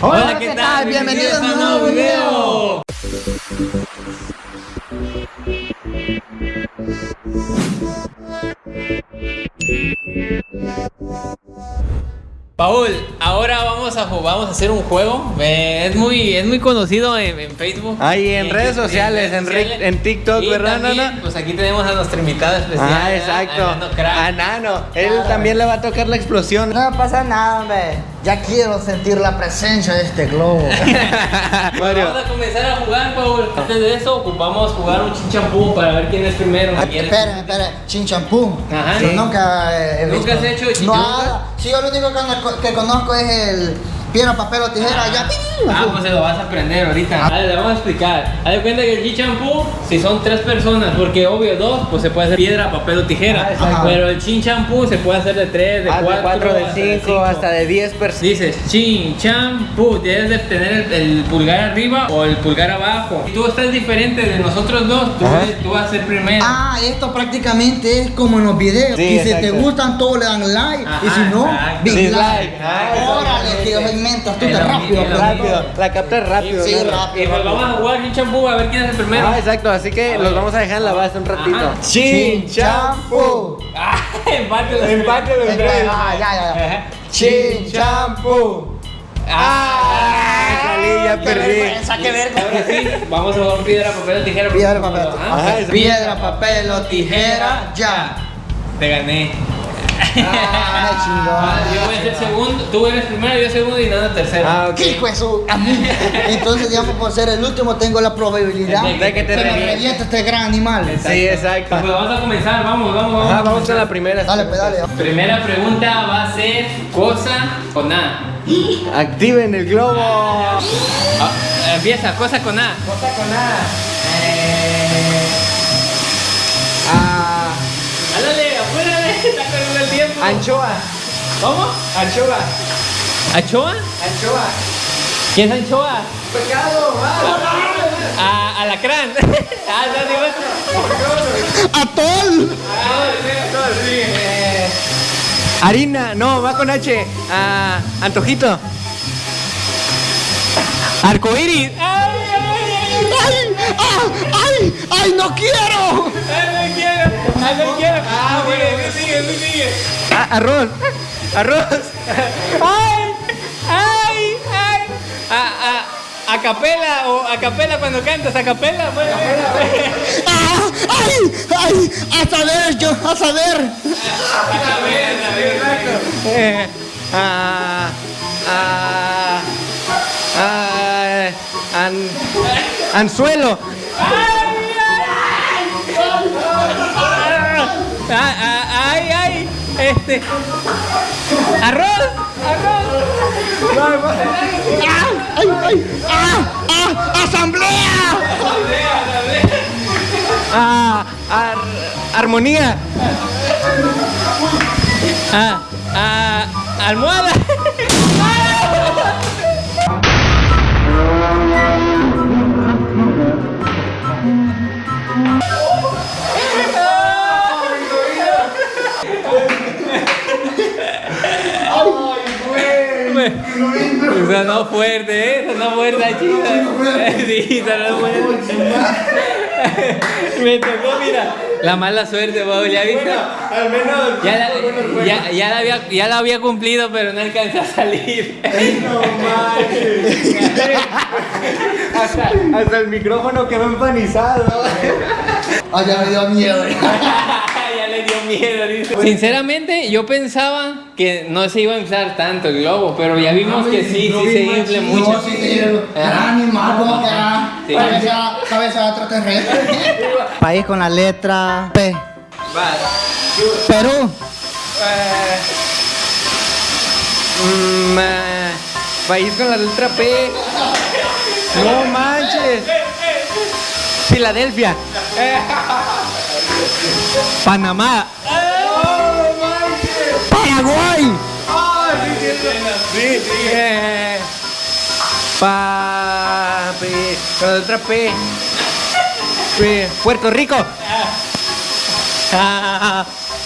Hola, ¿qué tal? Bienvenidos a un nuevo video. Paul, ahora vamos a jugar, vamos a hacer un juego. Eh, es muy, es muy conocido en, en Facebook. Ahí en, redes sociales, en, sociales. en TikTok, Y ¿verdad, también, Nana? Pues aquí tenemos a nuestra invitada especial. Ah, exacto. A Nano Crack. A Nano. Él también le va a tocar la explosión. No pasa nada, hombre. Ya quiero sentir la presencia de este globo. Mario. vamos a comenzar a jugar, Paul. Antes de eso, ocupamos jugar un chinchampú para ver quién es primero. Ah, ¿Quién es- Esperen, esperen. Chinchampú. Ajá. Yo Sí. nunca he visto. ¿Nunca has hecho chinchampú? Nada. Sí, yo lo único que, que conozco es el piedra, papel o tijera. Ya. Ah, pues se lo vas a aprender ahorita. Vale, le vamos a explicar. Haz de cuenta que el chinchampú, si son tres personas, porque obvio dos, pues se puede hacer piedra, papel o tijera. Ah. Pero el chinchampú se puede hacer de tres, de Ah, cuatro, de 4, de hasta 5, hasta de 10 personas. Dices chin, champú, debes de tener el, el pulgar arriba o el pulgar abajo. Si tú estás diferente de nosotros dos, tú, tú vas a ser primero. Ah, esto prácticamente es como en los videos. Sí, y si te gustan, todos le dan like. y Ajá, si no. Dislike. Ah, Órale, tío, segmentos. Tú te rápido. Rápido. La captas rápido. Sí, ¿no? rápido. y pues vamos a jugar chin champú a ver quién es el primero. Ah, exacto, así que los vamos a dejar en la base un ratito. Ajá. Chin, champú. Ah, empate los. Empate los tres. Ah, ya, ya, ya. Ajá. Chin, champú. Ah, salí, ya perdí. qué. Ahora sí, vamos a jugar piedra, papel o tijera. Piedra, papel. Ajá. Exacto. Piedra, papel o tijera, ya. Te gané. Ah, Ah, yo voy a ser segundo, tú eres primero, yo segundo y nada tercero. Ah, ok. ¿Qué hijo de su? Entonces, digamos, por ser el último, tengo la probabilidad De que te reviente. este gran animal. Sí, exacto. Pues vamos a comenzar, vamos, vamos, vamos. Ajá, vamos con la primera. Dale, pues, dale. Primera pregunta va a ser cosa con A. Activen el globo. Ah, empieza, cosa con A. Cosa con A. Eh, está corriendo el tiempo. anchoa. ¿Cómo? Anchoa. ¿Anchoa? Anchoa. ¿Quién es anchoa? Pecado, va. A, alacrán. ah, no, digo. ¡Atol! Harina, no, va con H. Ah, antojito. Arcoiris. ¡Ay, ay, ay! ¡Ay! ¡Ah! ¡Ay! ¡Ay, no quiero! ¡Ay, no quiero! ¡Ay, no quiero! Ah, bueno, sigue, sigue. Ah, arroz. Arroz. ¡Ay! ¡Ay! ¡Ay! A, a, a capela o a capela cuando cantas, a capela. Bueno, ¡Ah! ¡Ay! ¡Ay! ¡A saber, yo! ¡A saber! a Eh, ah, ah, ah, an, anzuelo. Ah, ¡Ay, ay! Este. ¡Arroz! ¡Arroz! ¡Ah! ¡Ay! ¡Ay! ¡Ah! ¡Ah! ¡Asamblea! Ah, ar- armonía. Ah, ah, almohada. Esa no fuerte, ¿eh? Esa no fuerte, chida. Sí, esa no fuerte. Me tocó, mira. La mala suerte, Paul, ¿ya viste? Al menos. Ya la, ya, ya, la había, ya la había cumplido, pero no alcanza a salir. No manches. hasta, hasta el micrófono quedó empanizado. ¡Ay, ya me dio miedo! le dio miedo, dice. Sinceramente, yo pensaba que no se iba a inflar tanto el globo, pero ya vimos que sí, sí se infla mucho. No, sí, sí, animal, como que era Sí. cabeza, cabeza de extraterrestre. País con la letra P. Perú. Eh, mm, eh, país con la letra P. No manches. Filadelfia. Panamá. Paraguay. Sí, sí. Eh, pa, P, con la letra P. P. Puerto Rico.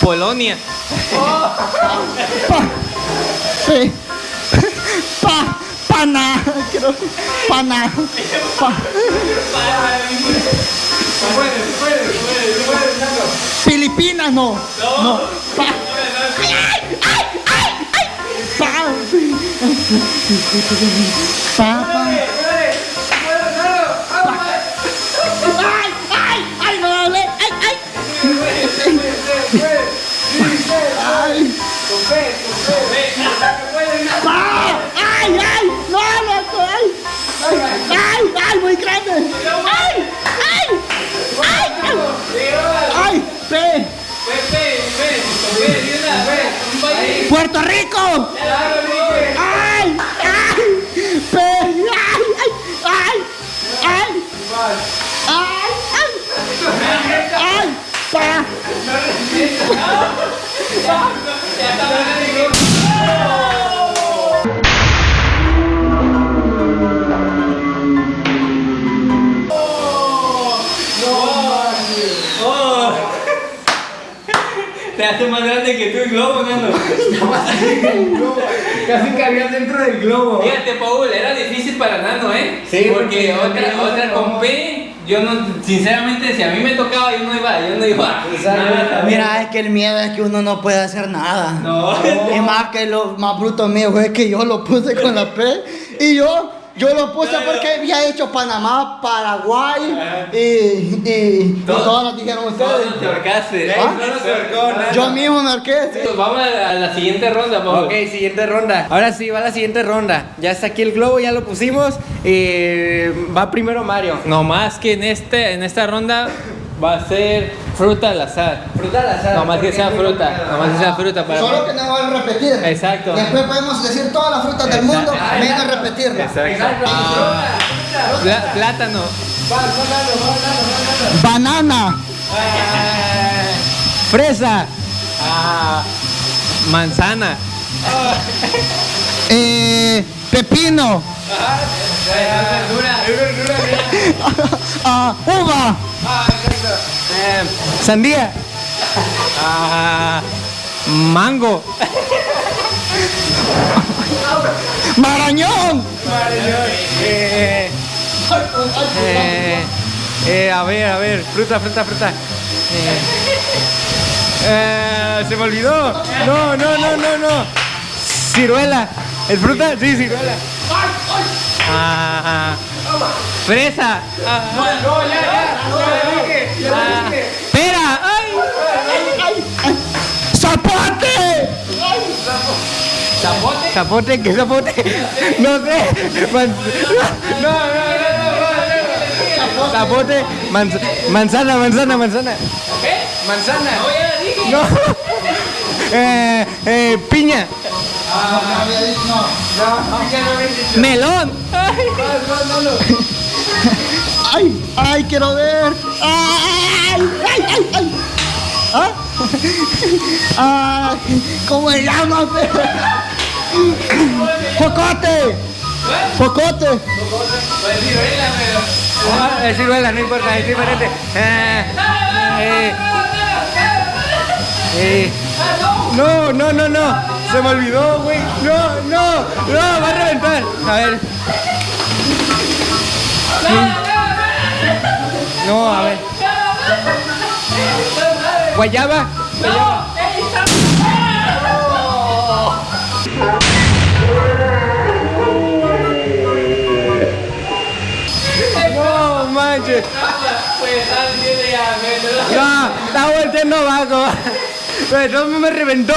Polonia. Pa. Pana. Quiero. Pana. Pa- Filipinas no. No. Pa- Ay, ay, ay, ay, ay. Pa- Pa- Puerto Rico. Ay, ay. Ay, ay, ay, ay. Ay. Hace más grande que tú el globo, nano. Casi cabías dentro del globo. Fíjate, Paul, era difícil para Nano, ¿eh? Sí, porque porque otra, otra con P, yo no, sinceramente, si a mí me tocaba, yo no iba, yo no iba. Nada, Mira, es que el miedo es que uno no puede hacer nada. No. Es más que lo más bruto mío fue que yo lo puse con la P y yo yo lo puse porque había hecho Panamá, Paraguay y, y, y Todo- todos nos dijeron Todos ustedes. te ahorcaste. ¿Ah? No. Yo mismo me arqué. sí. Pues vamos a la, a la siguiente ronda, Paul. Ok, siguiente ronda. Ahora sí, va la siguiente ronda. Ya está aquí el globo, ya lo pusimos. Eh, va primero Mario. No más que en, este, en esta ronda va a ser fruta al azar. Fruta al azar. No más que sea fruta. complicado. No más que sea fruta para Solo que no van a repetir. Exacto. Después podemos decir todas las frutas del mundo, Exacto. ven a repetirlas. Exacto. Ah, plátano. Banana, Fresa. Manzana. eh, pepino, ah, uva, Sandía. Ah, mango. marañón. Eh, eh, a ver, a ver, fruta, fruta, fruta. Eh, se me olvidó. No, no, no, no, no. Ciruela. ¿Es fruta? Sí, ciruela. Ah, fresa. Ah, No, ya, ya. Ya ah, pera. Ay. ¡Zapote! Zapote. ¿Zapote? ¿Qué zapote? No sé. Man- No, no, no, no. Zapote. manz- manzana, manzana, manzana. ¿Qué? Manzana. No, ya la dije. No. Eh, eh, piña. Melón. Ay. ¡Ay! ¡Ay, quiero ver! ¡Ay! ¡Ay, ay, ay! ¿Ah? ¡Ay! ¿Cómo se llama? Pues baila, pero. Ah, es ciruela, no importa, es diferente. Eh, eh, eh. No, no, no, no. Se me olvidó, güey. No, no, no, va a reventar. A ver. No, a ver. Guayaba. Guayaba. No manches. Pues me- No, está volteando abajo. Pero me reventó.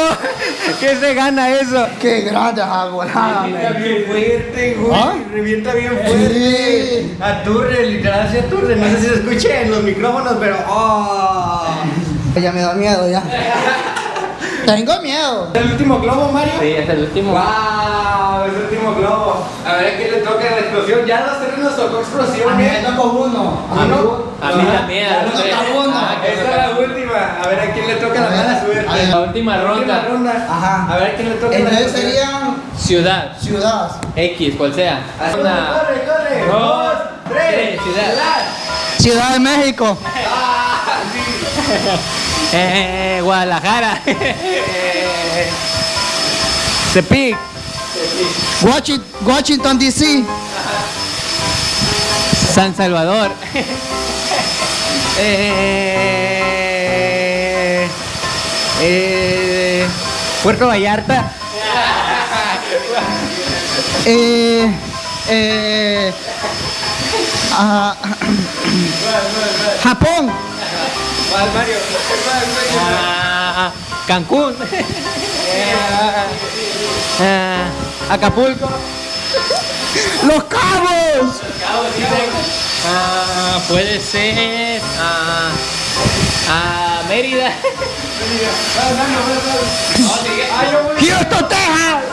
¿Qué se gana eso? ¡Qué grande volada, Revienta bien fuerte, güey. ¿Ah? Revienta bien Sí. fuerte. Aturre, literal, se aturre. No sé si se escuche en los micrófonos, pero. ¡Oh! Ya me da miedo, ya. Tengo miedo. ¿El último globo, Mario? Sí, es el último. ¡Wow! Es el último globo. A ver a quién le toca la explosión. Ya los tres nos tocó explosión, A mí me ¿eh? tocó uno. ¿Ah, no? A mí Ah, también, a está uno. Ah, Esta es la última. A ver a quién le toca la mala suerte. A ver. La última La última ronda. Ajá. A ver a quién le toca la Entonces serían Ciudad. ciudades. X, cual sea. Corre, Una. corre, corre. dos, tres. tres, ciudad. Ciudad de México. Eh, Guadalajara. Tepic. Washington, Washington DC. San Salvador. Eh, eh, Puerto Vallarta. Eh, eh, ah, Japón. Ah, Cancún. Ah, Acapulco. Los Cabos. Ah, puede ser. Ah, ah, Mérida. Houston, Texas.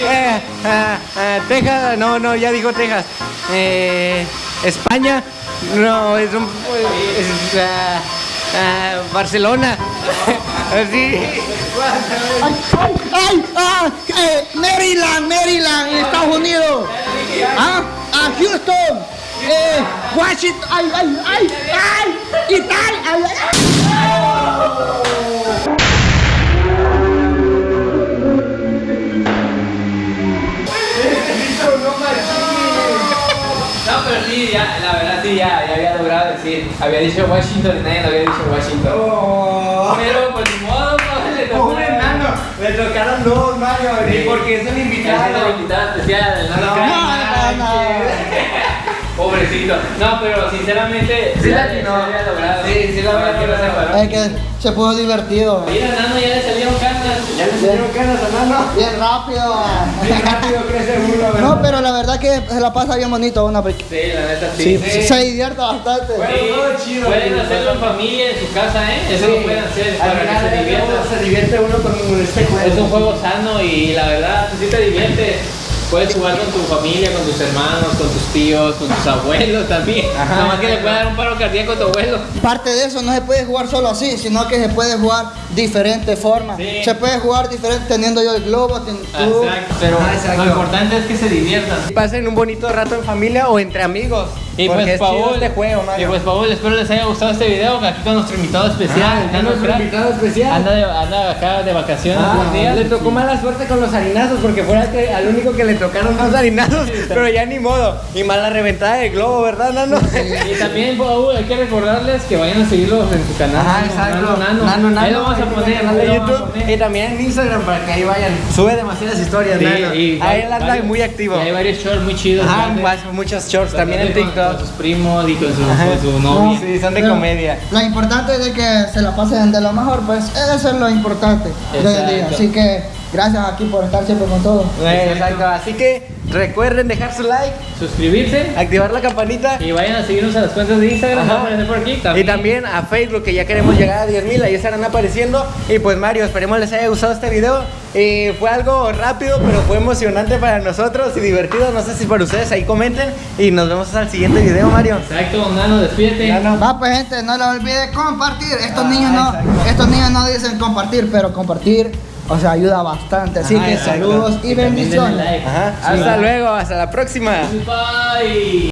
Eh, ah, ah, Texas, no, no, ya dijo Texas. Eh, España, no, es un. es, ah, Barcelona. Así. Ay, ay, ay, ah, eh, Maryland, Maryland, Estados Unidos. Ah, ah, Houston. Eh, Washington. Ay, ay, ay, ay. Italia. Ay, ay, ay. No, pero sí, ya, la verdad sí, ya, ya decir. Había dicho Washington y nadie había dicho Washington. Pero pues ni modo, pues, le tocó. Un enano. Le tocaron dos, Mario. Sí. Porque es un Es el invitado. invitado especial, No, Craig. no, no. Pobrecito. No, pero sinceramente. Sí, la logrado. Sí, sí la había que no se paró. Es que se puso divertido. Mira, nano, ya le salieron canas. Ya le salieron canas a Nano. Bien rápido. Bien rápido crece uno, ¿verdad? No, pero la verdad que se la pasa bien bonito una Sí, la neta sí. sí, se divierte bastante. Sí, todo chido, pueden hacerlo en familia, en su casa, ¿eh? Eso Sí. lo pueden hacer Al para final que se todo se divierte uno con este juego. Es un juego sano y la verdad, sí te diviertes. Puedes jugar con tu familia, con tus hermanos, con tus tíos, con tus abuelos también. Ajá. Nada más que le puede dar un paro cardíaco a tu abuelo. Parte de eso no se puede jugar solo así, sino que se puede jugar diferentes formas. Sí. Se puede jugar diferente teniendo yo el globo, ten- tú. Exacto. Pero Ah, exacto. lo importante es que se diviertan. Pasen un bonito rato en familia o entre amigos. Y porque pues, es chido Paul, este juego, y pues, Paul, espero les haya gustado este video. Aquí con nuestro invitado especial, Ah, el Nano nuestro invitado especial. Anda, de- anda acá de vacaciones Ah, días. le tocó mala suerte con los harinazos porque fue al, que- al único que le tocaron dos harinazos, pero ya ni modo. Y mala reventada de globo, ¿verdad, Nano? Y también, Paul, hay que recordarles que vayan a seguirlos en su canal. Nano, exacto. Nano, Nano. Nano, Nano. Ahí lo vamos a poner. canal de YouTube y también en Instagram para que ahí vayan. Sube demasiadas historias, Sí, Nano. y ahí él anda muy activo. Y hay varios shorts muy chidos. Más- muchos shorts también en TikTok. Con sus primos y con su, con su novia. Sí, son de Pero comedia. Lo importante es de que se la pasen de lo mejor, pues eso es lo importante de hoy en día. Así que gracias aquí por estar siempre con todos. Eh, Exacto. Así que recuerden dejar su like, Suscribirse. activar la campanita. Y vayan a seguirnos a las cuentas de Instagram. Ajá. Vamos a aparecer por aquí. Y también a Facebook que ya queremos llegar a 10.000, ahí estarán apareciendo. Y pues Mario, esperemos les haya gustado este video. Eh, fue algo rápido, pero fue emocionante para nosotros y divertido. No sé si para ustedes ahí comenten. Y nos vemos el siguiente video, Mario. Exacto, Nano, despídete. Nano. Va pues gente, no les olvide compartir. Estos Ah, niños no, exacto. estos niños no dicen compartir, pero compartir, o sea, ayuda bastante. Así Ajá, que exacto. saludos y Y bendiciones. like. Ajá. Hasta luego, hasta la próxima. Bye.